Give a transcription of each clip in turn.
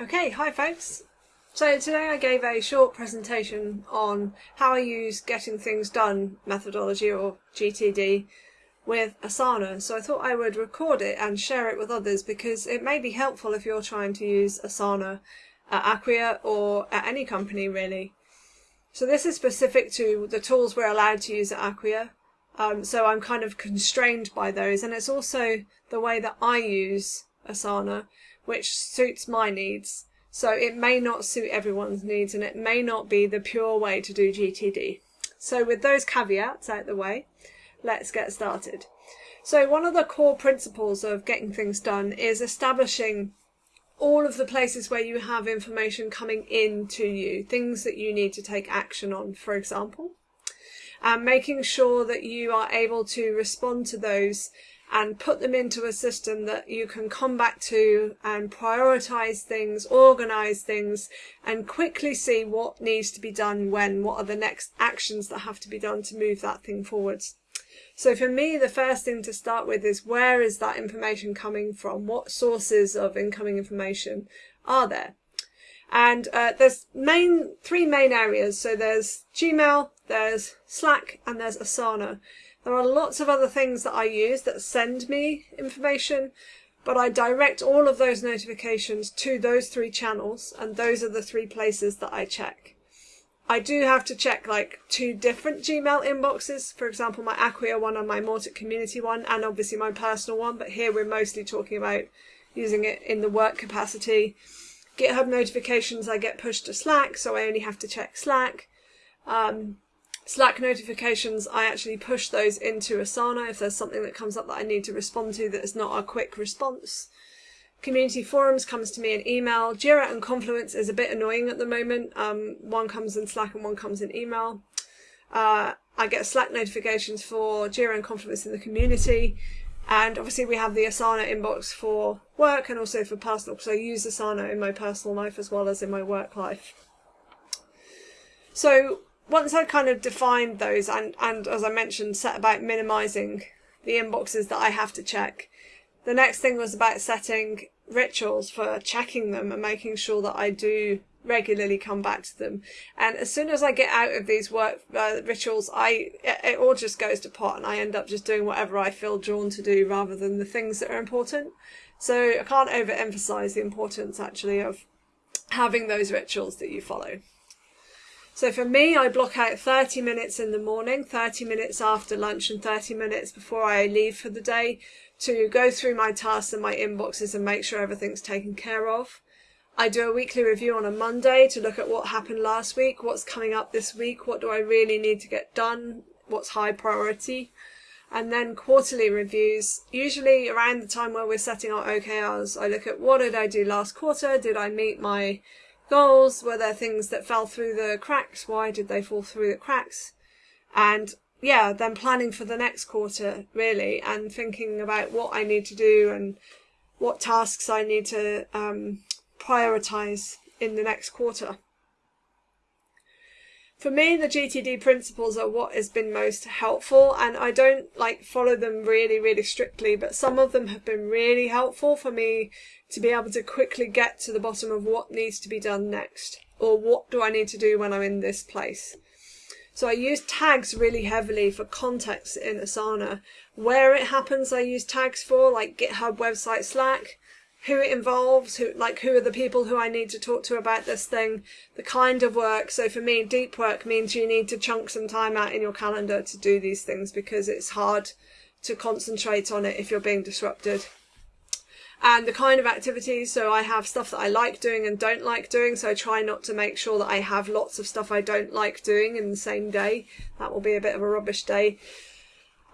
Okay, hi folks. So today I gave a short presentation on how I use getting things done methodology or GTD with Asana. So I thought I would record it and share it with others because it may be helpful if you're trying to use Asana at Acquia or at any company really. So this is specific to the tools we're allowed to use at Acquia. Um, so I'm kind of constrained by those and it's also the way that I use Asana which suits my needs. So it may not suit everyone's needs and it may not be the pure way to do GTD. So with those caveats out the way, let's get started. So one of the core principles of getting things done is establishing all of the places where you have information coming in to you, things that you need to take action on, for example, and making sure that you are able to respond to those and put them into a system that you can come back to and prioritize things, organize things, and quickly see what needs to be done when, what are the next actions that have to be done to move that thing forwards. So for me, the first thing to start with is where is that information coming from? What sources of incoming information are there? And uh, there's main three main areas. So there's Gmail, there's Slack, and there's Asana. There are lots of other things that I use that send me information, but I direct all of those notifications to those three channels, and those are the three places that I check. I do have to check like two different Gmail inboxes, for example, my Acquia one and my Mautic community one, and obviously my personal one, but here we're mostly talking about using it in the work capacity. GitHub notifications I get pushed to Slack, so I only have to check Slack. Um, Slack notifications, I actually push those into Asana if there's something that comes up that I need to respond to that is not a quick response. Community forums comes to me in email. Jira and Confluence is a bit annoying at the moment. Um, one comes in Slack and one comes in email. Uh, I get Slack notifications for Jira and Confluence in the community. And obviously we have the Asana inbox for work and also for personal, because I use Asana in my personal life as well as in my work life. So once I kind of defined those and, and as I mentioned, set about minimizing the inboxes that I have to check, the next thing was about setting rituals for checking them and making sure that I do regularly come back to them. And as soon as I get out of these work uh, rituals, I it, it all just goes to pot, and I end up just doing whatever I feel drawn to do rather than the things that are important. So I can't overemphasize the importance actually of having those rituals that you follow. So for me, I block out 30 minutes in the morning, 30 minutes after lunch, and 30 minutes before I leave for the day to go through my tasks and my inboxes and make sure everything's taken care of. I do a weekly review on a Monday to look at what happened last week, what's coming up this week, what do I really need to get done, what's high priority. And then quarterly reviews, usually around the time where we're setting our OKRs, I look at what did I do last quarter, did I meet my goals? Were there things that fell through the cracks? Why did they fall through the cracks? And yeah, then planning for the next quarter really and thinking about what I need to do and what tasks I need to um, prioritize in the next quarter. For me, the GTD principles are what has been most helpful, and I don't like follow them really, really strictly, but some of them have been really helpful for me to be able to quickly get to the bottom of what needs to be done next, or what do I need to do when I'm in this place. So I use tags really heavily for context in Asana. Where it happens, I use tags for, like GitHub, website, Slack who it involves, who like who are the people who I need to talk to about this thing, the kind of work. So for me, deep work means you need to chunk some time out in your calendar to do these things because it's hard to concentrate on it if you're being disrupted. And the kind of activities, so I have stuff that I like doing and don't like doing, so I try not to make sure that I have lots of stuff I don't like doing in the same day. That will be a bit of a rubbish day.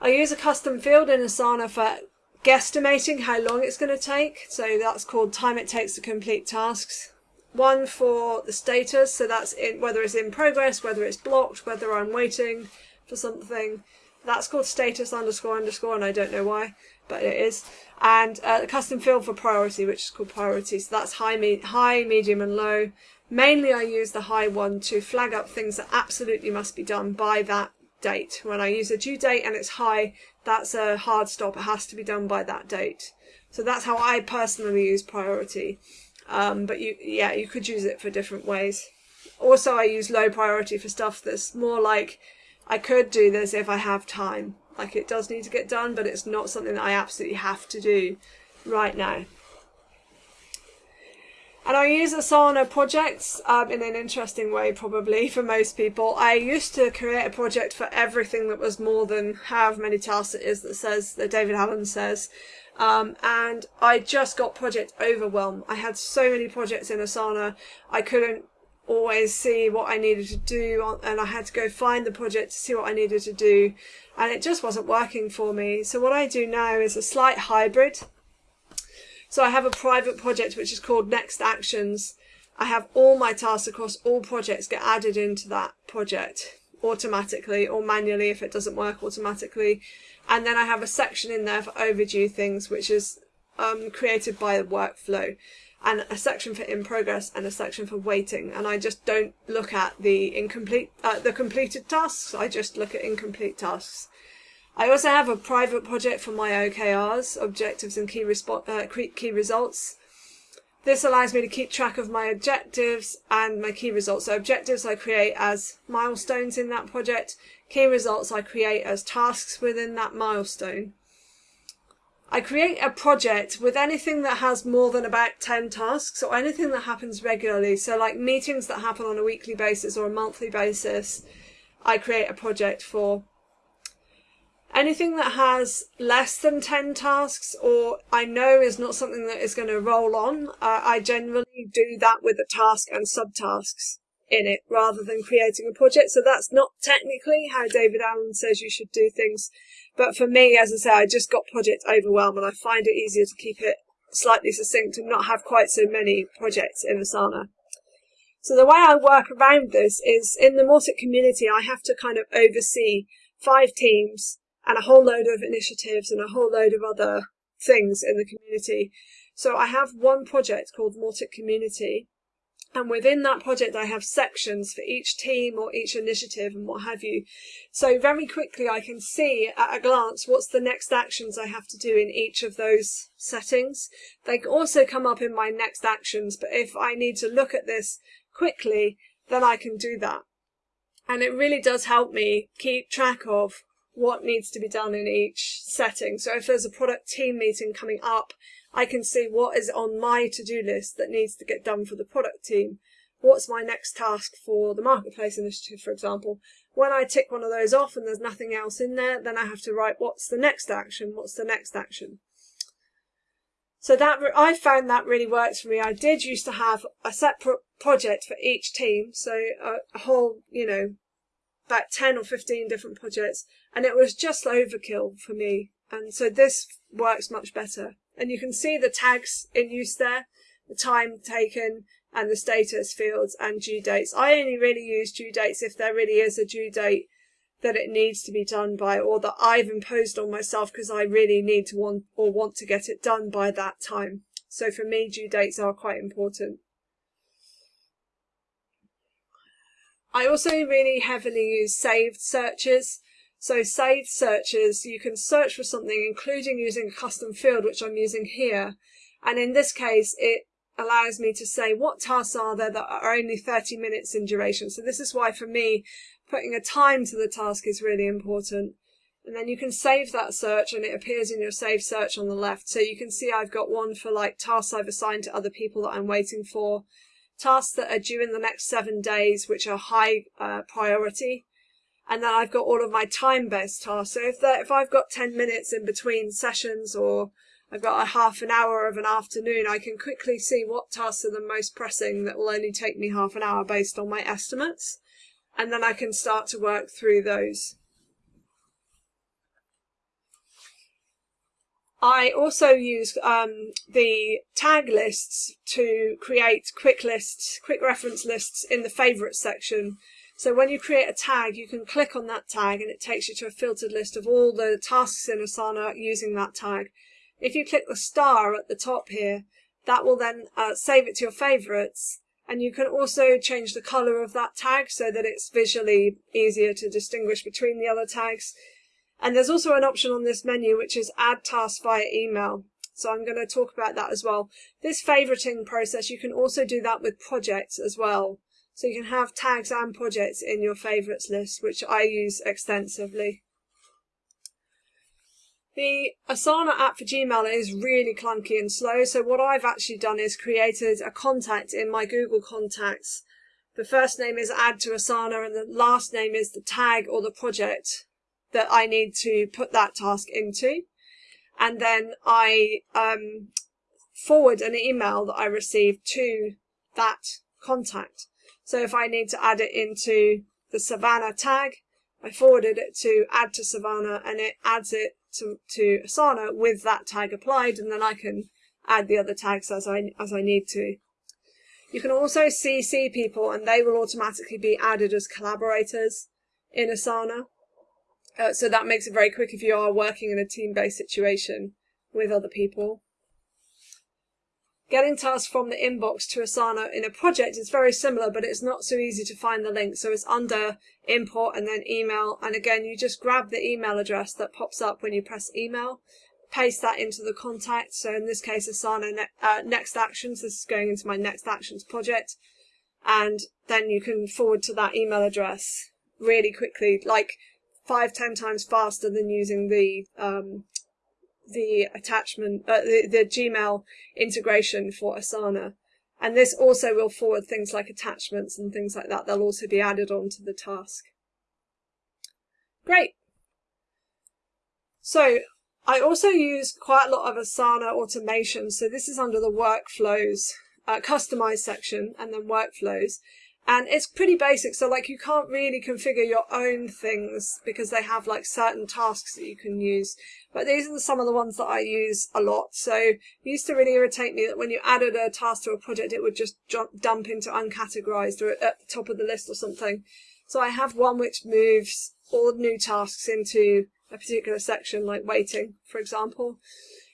I use a custom field in Asana for guesstimating how long it's going to take. So that's called time it takes to complete tasks. One for the status, so that's in, whether it's in progress, whether it's blocked, whether I'm waiting for something. That's called status underscore underscore, and I don't know why, but it is. And uh, custom field for priority, which is called priority. So that's high, me high, medium, and low. Mainly, I use the high one to flag up things that absolutely must be done by that date. When I use a due date and it's high, that's a hard stop. It has to be done by that date. So that's how I personally use priority. Um, but you, yeah, you could use it for different ways. Also, I use low priority for stuff that's more like I could do this if I have time. Like it does need to get done, but it's not something that I absolutely have to do right now. And I use Asana projects um, in an interesting way, probably for most people. I used to create a project for everything that was more than however many tasks it is that says that David Allen says. Um, and I just got project overwhelm. I had so many projects in Asana, I couldn't always see what I needed to do, and I had to go find the project to see what I needed to do, and it just wasn't working for me. So what I do now is a slight hybrid. So I have a private project which is called Next Actions. I have all my tasks across all projects get added into that project automatically or manually if it doesn't work automatically. And then I have a section in there for overdue things, which is um, created by the workflow and a section for in progress and a section for waiting. And I just don't look at the incomplete, uh, the completed tasks. I just look at incomplete tasks. I also have a private project for my OKRs, objectives and key, uh, key results. This allows me to keep track of my objectives and my key results. So objectives I create as milestones in that project. Key results I create as tasks within that milestone. I create a project with anything that has more than about 10 tasks or anything that happens regularly. So like meetings that happen on a weekly basis or a monthly basis, I create a project for. Anything that has less than 10 tasks or I know is not something that is going to roll on, uh, I generally do that with a task and subtasks in it rather than creating a project. So that's not technically how David Allen says you should do things. But for me, as I say, I just got project overwhelm and I find it easier to keep it slightly succinct and not have quite so many projects in Asana. So the way I work around this is in the Mautic community, I have to kind of oversee five teams and a whole load of initiatives and a whole load of other things in the community. So I have one project called Mautic Community, and within that project, I have sections for each team or each initiative and what have you. So very quickly, I can see at a glance what's the next actions I have to do in each of those settings. They also come up in my next actions, but if I need to look at this quickly, then I can do that. And it really does help me keep track of what needs to be done in each setting. So if there's a product team meeting coming up, I can see what is on my to-do list that needs to get done for the product team. What's my next task for the marketplace initiative, for example? When I tick one of those off and there's nothing else in there, then I have to write what's the next action, what's the next action. So that I found that really works for me. I did used to have a separate project for each team, so a, a whole, you know, about 10 or 15 different projects, and it was just overkill for me. And so this works much better. And you can see the tags in use there, the time taken and the status fields and due dates. I only really use due dates if there really is a due date that it needs to be done by or that I've imposed on myself because I really need to want or want to get it done by that time. So for me, due dates are quite important. I also really heavily use saved searches. So saved searches, you can search for something, including using a custom field, which I'm using here. And in this case, it allows me to say what tasks are there that are only 30 minutes in duration. So this is why for me, putting a time to the task is really important. And then you can save that search and it appears in your save search on the left. So you can see I've got one for like tasks I've assigned to other people that I'm waiting for, tasks that are due in the next seven days, which are high uh, priority and then I've got all of my time-based tasks. So if if I've got 10 minutes in between sessions or I've got a half an hour of an afternoon, I can quickly see what tasks are the most pressing that will only take me half an hour based on my estimates. And then I can start to work through those. I also use um, the tag lists to create quick lists, quick reference lists in the favourites section so when you create a tag, you can click on that tag and it takes you to a filtered list of all the tasks in Asana using that tag. If you click the star at the top here, that will then uh, save it to your favorites. And you can also change the color of that tag so that it's visually easier to distinguish between the other tags. And there's also an option on this menu which is add tasks via email. So I'm going to talk about that as well. This favoriting process, you can also do that with projects as well. So you can have tags and projects in your favorites list, which I use extensively. The Asana app for Gmail is really clunky and slow. So what I've actually done is created a contact in my Google contacts. The first name is add to Asana and the last name is the tag or the project that I need to put that task into. And then I um, forward an email that I received to that contact. So if I need to add it into the Savannah tag, I forwarded it to add to Savannah and it adds it to, to Asana with that tag applied and then I can add the other tags as I, as I need to. You can also CC people and they will automatically be added as collaborators in Asana. Uh, so that makes it very quick if you are working in a team-based situation with other people. Getting tasks from the inbox to Asana in a project is very similar, but it's not so easy to find the link. So it's under import and then email. And again, you just grab the email address that pops up when you press email, paste that into the contact. So in this case, Asana ne uh, Next Actions. This is going into my Next Actions project. And then you can forward to that email address really quickly, like five, ten times faster than using the um, the attachment, uh, the, the Gmail integration for Asana. And this also will forward things like attachments and things like that. They'll also be added onto the task. Great. So I also use quite a lot of Asana automation. So this is under the workflows, uh, customized section and then workflows and it's pretty basic so like you can't really configure your own things because they have like certain tasks that you can use. But these are some of the ones that I use a lot. So it used to really irritate me that when you added a task to a project it would just dump into uncategorized or at the top of the list or something. So I have one which moves all new tasks into a particular section like waiting for example.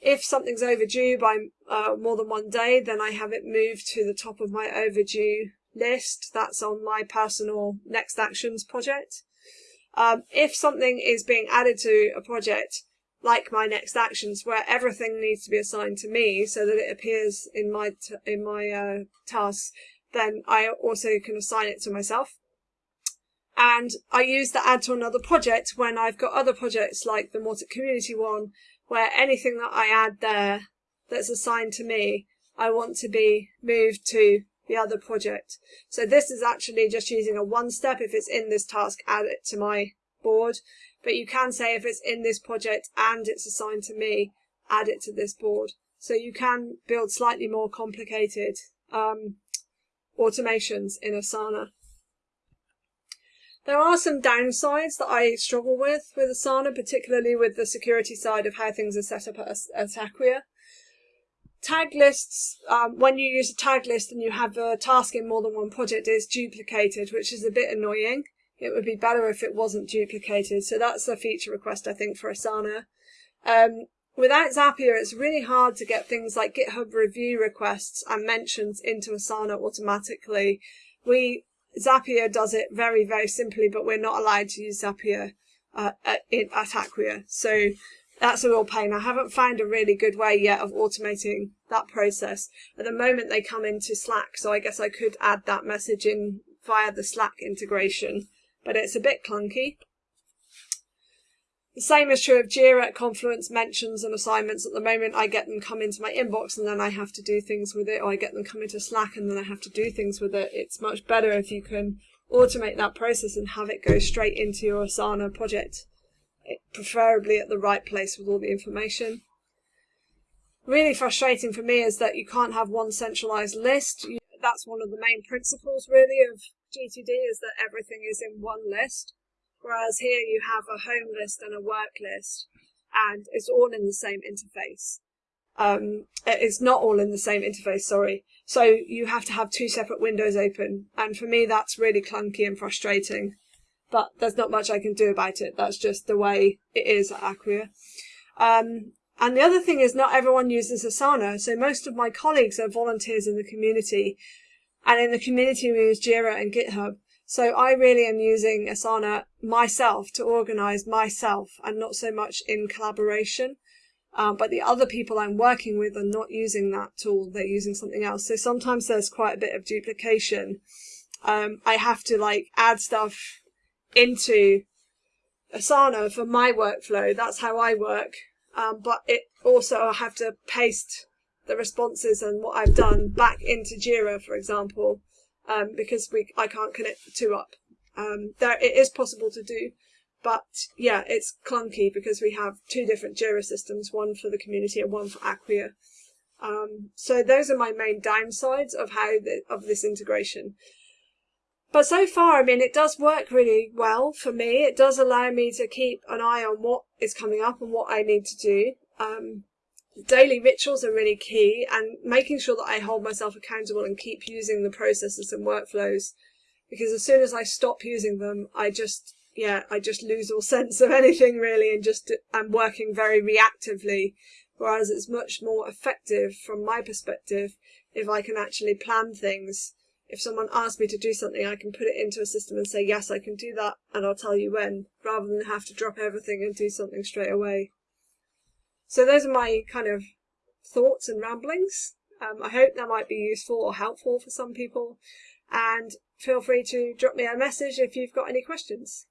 If something's overdue by uh, more than one day then I have it moved to the top of my overdue list that's on my personal next actions project. Um, if something is being added to a project like my next actions where everything needs to be assigned to me so that it appears in my in my uh, tasks then I also can assign it to myself and I use the add to another project when I've got other projects like the Mautic community one where anything that I add there that's assigned to me I want to be moved to the other project. So this is actually just using a one step. If it's in this task, add it to my board. But you can say if it's in this project and it's assigned to me, add it to this board. So you can build slightly more complicated um, automations in Asana. There are some downsides that I struggle with with Asana, particularly with the security side of how things are set up at, Acquia. Tag lists, um, when you use a tag list and you have a task in more than one project, is duplicated, which is a bit annoying. It would be better if it wasn't duplicated. So that's a feature request, I think, for Asana. Um, without Zapier, it's really hard to get things like GitHub review requests and mentions into Asana automatically. We Zapier does it very, very simply, but we're not allowed to use Zapier uh, at, at Acquia. So that's a real pain. I haven't found a really good way yet of automating that process. At the moment, they come into Slack, so I guess I could add that message in via the Slack integration, but it's a bit clunky. The same is true of Jira, Confluence, mentions and assignments. At the moment, I get them come into my inbox and then I have to do things with it, or I get them come into Slack and then I have to do things with it. It's much better if you can automate that process and have it go straight into your Asana project preferably at the right place with all the information. Really frustrating for me is that you can't have one centralized list. That's one of the main principles really of GTD is that everything is in one list. Whereas here you have a home list and a work list and it's all in the same interface. Um, it's not all in the same interface, sorry. So you have to have two separate windows open. And for me, that's really clunky and frustrating but there's not much I can do about it. That's just the way it is at Acquia. Um, and the other thing is not everyone uses Asana. So most of my colleagues are volunteers in the community. And in the community, we use Jira and GitHub. So I really am using Asana myself to organize myself and not so much in collaboration. Um, but the other people I'm working with are not using that tool, they're using something else. So sometimes there's quite a bit of duplication. Um, I have to like add stuff into Asana for my workflow. That's how I work. Um, but it also I have to paste the responses and what I've done back into Jira, for example, um, because we I can't connect the two up. Um, there it is possible to do, but yeah, it's clunky because we have two different Jira systems, one for the community and one for Acquia. Um, so those are my main downsides of how the, of this integration. But so far, I mean, it does work really well for me. It does allow me to keep an eye on what is coming up and what I need to do. Um, daily rituals are really key and making sure that I hold myself accountable and keep using the processes and workflows because as soon as I stop using them, I just, yeah, I just lose all sense of anything really and just, I'm working very reactively. Whereas it's much more effective from my perspective if I can actually plan things. If someone asks me to do something, I can put it into a system and say, yes, I can do that and I'll tell you when, rather than have to drop everything and do something straight away. So those are my kind of thoughts and ramblings. Um, I hope that might be useful or helpful for some people. And feel free to drop me a message if you've got any questions.